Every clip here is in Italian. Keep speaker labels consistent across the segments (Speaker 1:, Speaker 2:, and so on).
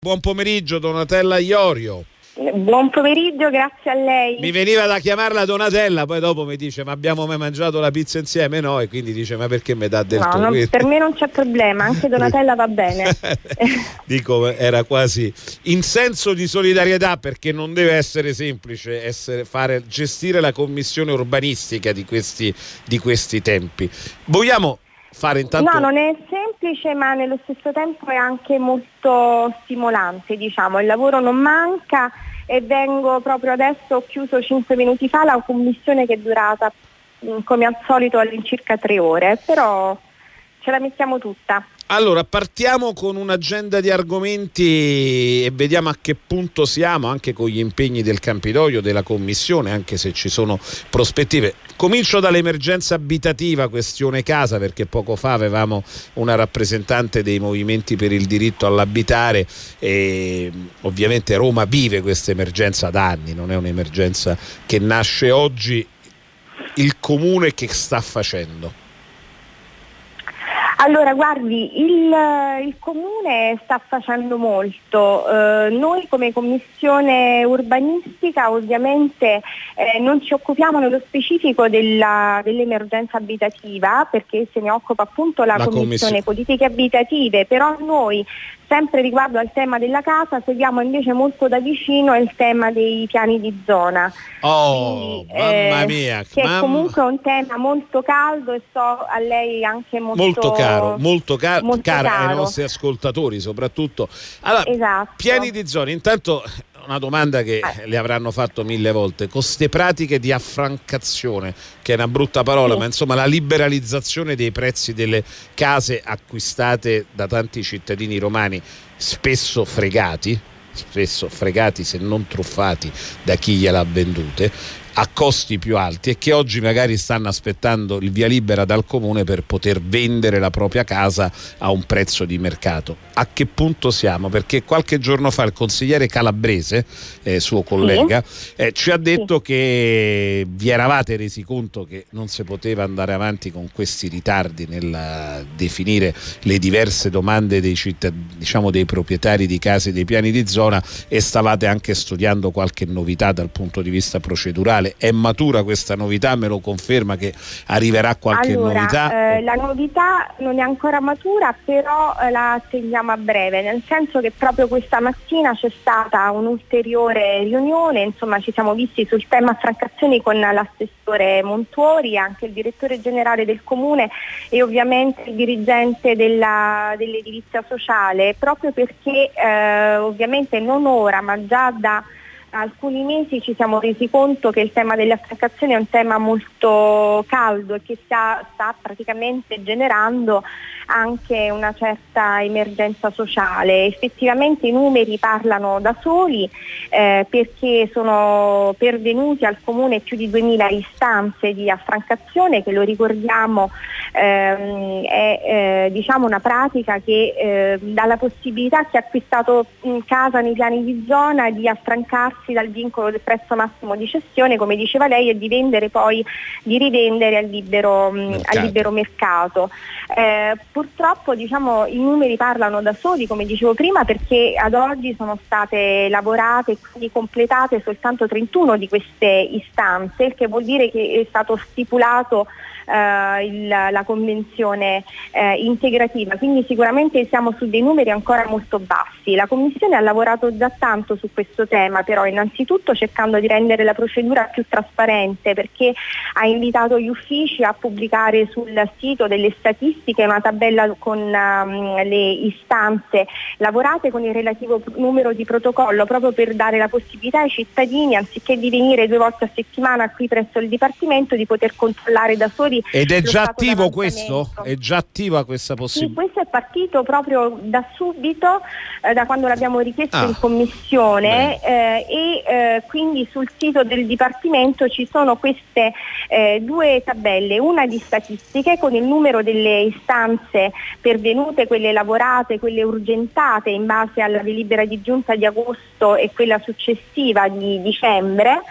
Speaker 1: Buon pomeriggio Donatella Iorio.
Speaker 2: Buon pomeriggio, grazie a lei.
Speaker 1: Mi veniva da chiamarla Donatella, poi dopo mi dice ma abbiamo mai mangiato la pizza insieme? No, e quindi dice ma perché mi dà del
Speaker 2: no,
Speaker 1: tuo?
Speaker 2: Non, per me non c'è problema, anche Donatella va bene.
Speaker 1: Dico, era quasi in senso di solidarietà perché non deve essere semplice essere, fare, gestire la commissione urbanistica di questi, di questi tempi. Vogliamo fare intanto...
Speaker 2: No, non è semplice ma nello stesso tempo è anche molto stimolante, diciamo. Il lavoro non manca e vengo proprio adesso, ho chiuso 5 minuti fa la commissione che è durata come al solito all'incirca tre ore, però ce la mettiamo tutta.
Speaker 1: Allora, partiamo con un'agenda di argomenti e vediamo a che punto siamo anche con gli impegni del Campidoglio, della Commissione, anche se ci sono prospettive. Comincio dall'emergenza abitativa, questione casa, perché poco fa avevamo una rappresentante dei movimenti per il diritto all'abitare e ovviamente Roma vive questa emergenza da anni, non è un'emergenza che nasce oggi. Il comune che sta facendo?
Speaker 2: Allora, guardi, il, il, Comune sta facendo molto. Eh, noi come Commissione urbanistica ovviamente eh, non ci occupiamo nello specifico della, dell'emergenza abitativa perché se ne occupa appunto la, la Commissione, commissione Politiche Abitative, però noi sempre riguardo al tema della casa seguiamo invece molto da vicino il tema dei piani di zona.
Speaker 1: Oh, Quindi, mamma eh, mia!
Speaker 2: Che
Speaker 1: mamma...
Speaker 2: è comunque un tema molto caldo e so a lei anche molto,
Speaker 1: molto caro, molto, ca- molto caro ai nostri ascoltatori soprattutto. Allora, esatto. piani di zona, intanto una domanda che eh. le avranno fatto mille volte. Con queste pratiche di affrancazione, che è una brutta parola, sì. ma insomma la liberalizzazione dei prezzi delle case acquistate da tanti cittadini romani, spesso fregati, spesso fregati se non truffati da chi gliel'ha vendute, a costi più alti e che oggi magari stanno aspettando il via libera dal comune per poter vendere la propria casa a un prezzo di mercato. A che punto siamo? Perché qualche giorno fa il consigliere Calabrese, eh, suo collega, eh, ci ha detto sì. che vi eravate resi conto che non si poteva andare avanti con questi ritardi nel definire le diverse domande dei, diciamo, dei proprietari di case dei piani di zona e stavate anche studiando qualche novità dal punto di vista procedurale nazionale. È matura questa novità? Me lo conferma che arriverà qualche
Speaker 2: allora,
Speaker 1: novità?
Speaker 2: Eh, la novità non è ancora matura, però eh, la attendiamo a breve, nel senso che proprio questa mattina c'è stata un'ulteriore riunione, insomma ci siamo visti sul tema affrancazioni con l'assessore Montuori, anche il direttore generale del comune e ovviamente il dirigente della, dell'edilizia sociale, proprio perché eh, ovviamente non ora ma già da alcuni mesi ci siamo resi conto che il tema delle affrancazioni è un tema molto caldo e che sta, sta praticamente generando anche una certa emergenza sociale. Effettivamente i numeri parlano da soli eh, perché sono pervenuti al Comune più di 2000 istanze di affrancazione che lo ricordiamo ehm, è eh, diciamo una pratica che eh, dà la possibilità a chi ha acquistato casa nei piani di zona di affrancarsi dal vincolo del prezzo massimo di cessione, come diceva lei, e di vendere poi, di rivendere al libero mercato. Al libero mercato. Eh, purtroppo diciamo, i numeri parlano da soli, come dicevo prima, perché ad oggi sono state lavorate e completate soltanto 31 di queste istanze, il che vuol dire che è stato stipulato eh, il, la convenzione eh, integrativa, quindi sicuramente siamo su dei numeri ancora molto bassi. La Commissione ha lavorato già tanto su questo tema, però innanzitutto cercando di rendere la procedura più trasparente perché ha invitato gli uffici a pubblicare sul sito delle statistiche una tabella con um, le istanze lavorate con il relativo numero di protocollo proprio per dare la possibilità ai cittadini anziché di venire due volte a settimana qui presso il Dipartimento di poter controllare da soli
Speaker 1: ed è già attivo questo? È già attiva questa possibilità?
Speaker 2: Sì, questo è partito proprio da subito, eh, da quando l'abbiamo richiesto ah, in commissione eh, e eh, quindi sul sito del Dipartimento ci sono queste eh, due tabelle, una di statistiche con il numero delle istanze pervenute, quelle lavorate, quelle urgentate in base alla delibera di giunta di agosto e quella successiva di dicembre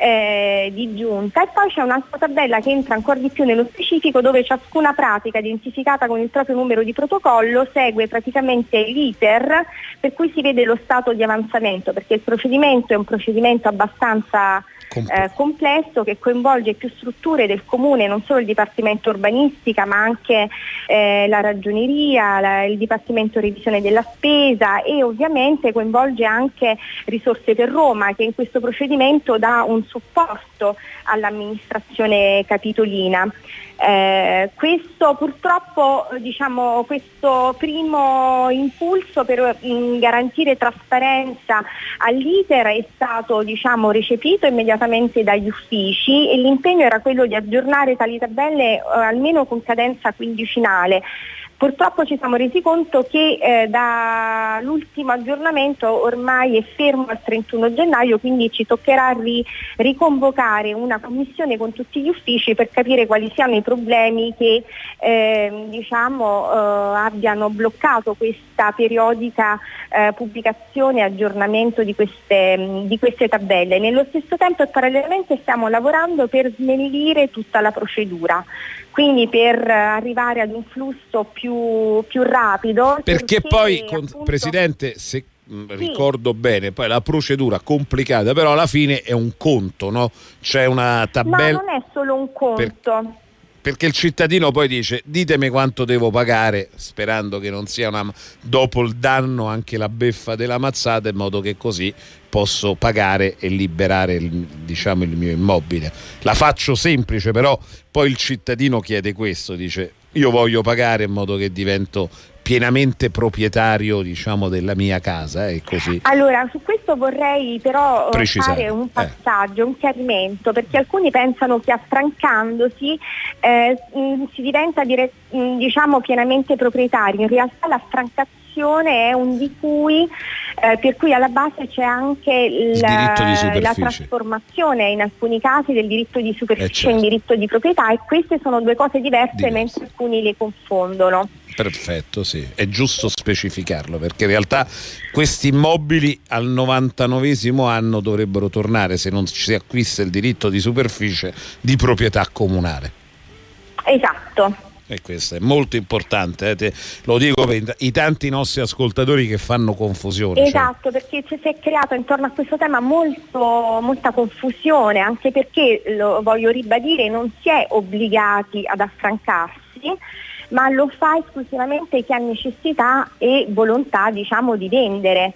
Speaker 2: eh, di giunta. E poi c'è un'altra tabella che entra ancora di più nello specifico dove ciascuna pratica identificata con il proprio numero di protocollo segue praticamente l'iter per cui si vede lo stato di avanzamento perché il procedimento è un procedimento abbastanza eh, complesso che coinvolge più strutture del comune, non solo il Dipartimento Urbanistica ma anche eh, la Ragioneria, la, il Dipartimento Revisione della Spesa e ovviamente coinvolge anche Risorse per Roma che in questo procedimento dà un supporto all'amministrazione capitolina. Eh, questo purtroppo diciamo, questo primo impulso per mh, mm, garantire trasparenza all'iter è stato diciamo, recepito immediatamente dagli uffici e l'impegno era quello di aggiornare tali tabelle eh, almeno con cadenza quindicinale. Purtroppo ci siamo resi conto che eh, dall'ultimo aggiornamento ormai è fermo al 31 gennaio, quindi ci toccherà ri- riconvocare una commissione con tutti gli uffici per capire quali siano i problemi che eh, diciamo, eh, abbiano bloccato questa periodica eh, pubblicazione e aggiornamento di queste, di queste tabelle. Nello stesso tempo e parallelamente stiamo lavorando per snellire tutta la procedura quindi per arrivare ad un flusso più, più rapido.
Speaker 1: Perché, perché poi, appunto, Presidente, se mm, sì. ricordo bene, poi la procedura complicata, però alla fine è un conto, no? C'è una tabella...
Speaker 2: No, non è solo un conto. Per
Speaker 1: perché il cittadino poi dice ditemi quanto devo pagare sperando che non sia una, dopo il danno anche la beffa della mazzata in modo che così posso pagare e liberare il, diciamo, il mio immobile la faccio semplice però poi il cittadino chiede questo dice io voglio pagare in modo che divento pienamente proprietario diciamo, della mia casa. Eh, così.
Speaker 2: Allora, su questo vorrei però eh, Precisare. fare un eh. passaggio, eh. un chiarimento, perché alcuni pensano che affrancandosi eh, mm, si diventa dire, mm, diciamo, pienamente proprietario. In realtà l'affrancazione è un di cui eh, per cui alla base c'è anche la, la, trasformazione in alcuni casi del diritto di superficie eh certo. in diritto di proprietà e queste sono due cose diverse, diverse. mentre alcuni le confondono.
Speaker 1: Perfetto, sì, è giusto specificarlo perché in realtà questi immobili al 99 anno dovrebbero tornare, se non si acquista il diritto di superficie, di proprietà comunale.
Speaker 2: Esatto.
Speaker 1: E questo è molto importante, eh? Te, lo dico per i tanti nostri ascoltatori che fanno confusione.
Speaker 2: Cioè. Esatto, cioè. perché si è creato intorno a questo tema molto, molta confusione, anche perché, lo voglio ribadire, non si è obbligati ad affrancarsi ma lo fa esclusivamente chi ha necessità e volontà diciamo, di vendere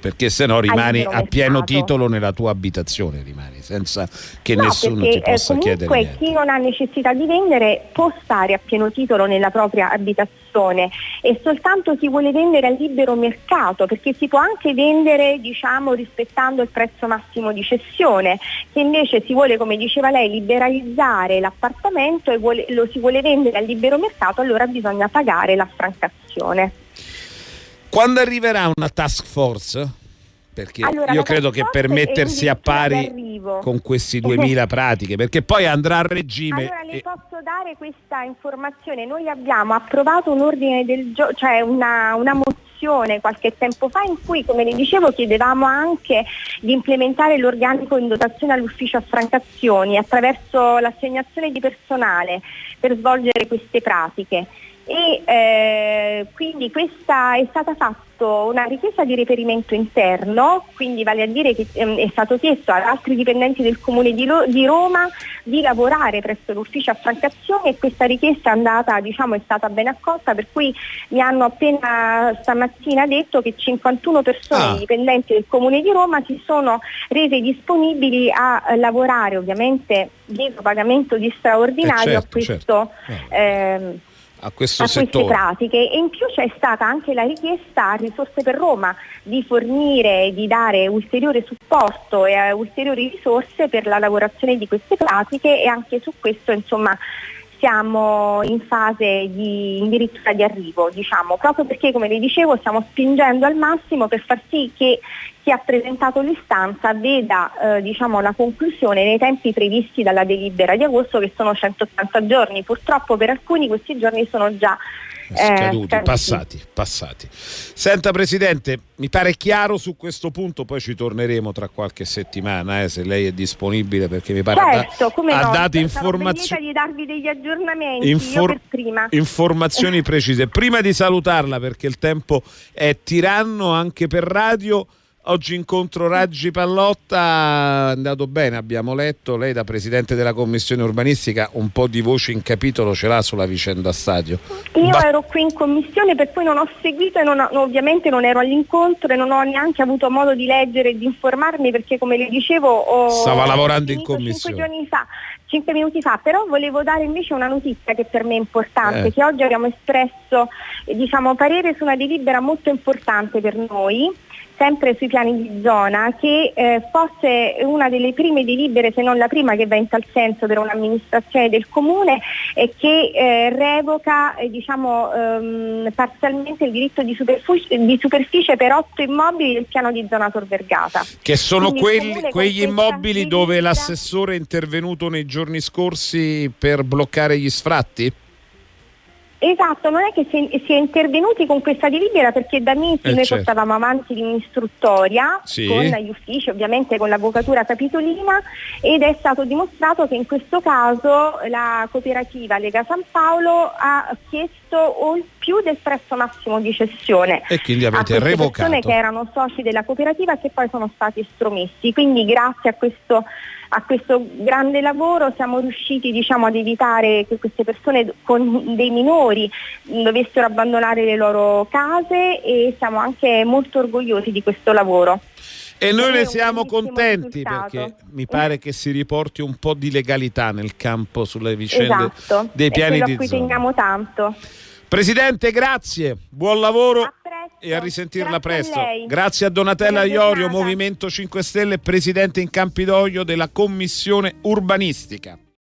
Speaker 1: perché se no rimani a pieno titolo nella tua abitazione, rimani senza che no, nessuno perché, ti possa
Speaker 2: eh,
Speaker 1: chiedere
Speaker 2: niente. chi non ha necessità di vendere può stare a pieno titolo nella propria abitazione e soltanto chi vuole vendere a libero mercato, perché si può anche vendere diciamo, rispettando il prezzo massimo di cessione, se invece si vuole, come diceva lei, liberalizzare l'appartamento e vuole, lo si vuole vendere a libero mercato, allora bisogna pagare l'affrancazione.
Speaker 1: Quando arriverà una task force? Perché allora, io credo che per mettersi a pari con questi 2000 pratiche, perché poi andrà a regime.
Speaker 2: Allora le e... posso dare questa informazione. Noi abbiamo approvato un ordine del giorno, cioè una, una mozione qualche tempo fa in cui, come le dicevo, chiedevamo anche di implementare l'organico in dotazione all'ufficio affrancazioni attraverso l'assegnazione di personale per svolgere queste pratiche e eh, quindi questa è stata fatta una richiesta di reperimento interno, quindi vale a dire che ehm, è stato chiesto ad altri dipendenti del comune di, Lo- di, Roma di lavorare presso l'ufficio affrancazione e questa richiesta è, andata, diciamo, è stata ben accolta per cui mi hanno appena stamattina detto che 51 persone ah. dipendenti del comune di Roma si sono rese disponibili a eh, lavorare ovviamente dietro pagamento di straordinario eh certo, a questo certo. eh,
Speaker 1: a, a queste
Speaker 2: pratiche. E in più c'è stata anche la richiesta a Risorse per Roma di fornire, di dare ulteriore supporto e uh, ulteriori risorse per la lavorazione di queste pratiche e anche su questo insomma siamo in fase di addirittura di arrivo, diciamo, proprio perché come vi dicevo stiamo spingendo al massimo per far sì che chi ha presentato l'istanza veda eh, diciamo, la conclusione nei tempi previsti dalla delibera di agosto che sono 180 giorni. Purtroppo per alcuni questi giorni sono già
Speaker 1: scaduti, eh, passati, passati. Senta Presidente, mi pare chiaro su questo punto, poi ci torneremo tra qualche settimana, eh, se lei è disponibile, perché mi pare
Speaker 2: certo,
Speaker 1: ha, ha dato informazioni...
Speaker 2: di darvi degli aggiornamenti, Infor-
Speaker 1: informazioni precise. Prima di salutarla, perché il tempo è tiranno anche per radio, Oggi incontro Raggi Pallotta, è andato bene, abbiamo letto, lei da Presidente della Commissione Urbanistica un po' di voce in capitolo ce l'ha sulla vicenda stadio.
Speaker 2: Io ba- ero qui in Commissione per cui non ho seguito e non ho, ovviamente non ero all'incontro e non ho neanche avuto modo di leggere e di informarmi perché come le dicevo ho...
Speaker 1: Stava lavorando in Commissione.
Speaker 2: Cinque giorni fa, cinque minuti fa, però volevo dare invece una notizia che per me è importante, eh. che oggi abbiamo espresso diciamo, parere su una delibera molto importante per noi sempre sui piani di zona, che eh, fosse una delle prime delibere, se non la prima che va in tal senso per un'amministrazione del comune e che eh, revoca eh, diciamo, ehm, parzialmente il diritto di superficie, di superficie, per otto immobili del piano di zona Tor Vergata.
Speaker 1: Che sono quelli, quegli immobili dove l'assessore è intervenuto nei giorni scorsi per bloccare gli sfratti?
Speaker 2: Esatto, non è che si, è intervenuti con questa delibera perché da mesi eh noi certo. portavamo avanti un'istruttoria sì. con gli uffici, ovviamente con l'avvocatura capitolina ed è stato dimostrato che in questo caso la cooperativa Lega San Paolo ha chiesto o più del prezzo massimo di cessione
Speaker 1: e quindi avete
Speaker 2: a
Speaker 1: revocato
Speaker 2: persone che erano soci della cooperativa che poi sono stati estromessi. Quindi grazie a questo a questo grande lavoro siamo riusciti diciamo, ad evitare che queste persone con dei minori dovessero abbandonare le loro case e siamo anche molto orgogliosi di questo lavoro.
Speaker 1: E noi ne siamo contenti risultato. perché mi pare che si riporti un po' di legalità nel campo sulle vicende
Speaker 2: esatto.
Speaker 1: dei piani
Speaker 2: di zona. a cui teniamo tanto.
Speaker 1: Presidente, grazie, buon lavoro a e a risentirla
Speaker 2: grazie
Speaker 1: presto.
Speaker 2: A
Speaker 1: grazie a Donatella Iorio, Movimento 5 Stelle, Presidente in Campidoglio della Commissione Urbanistica.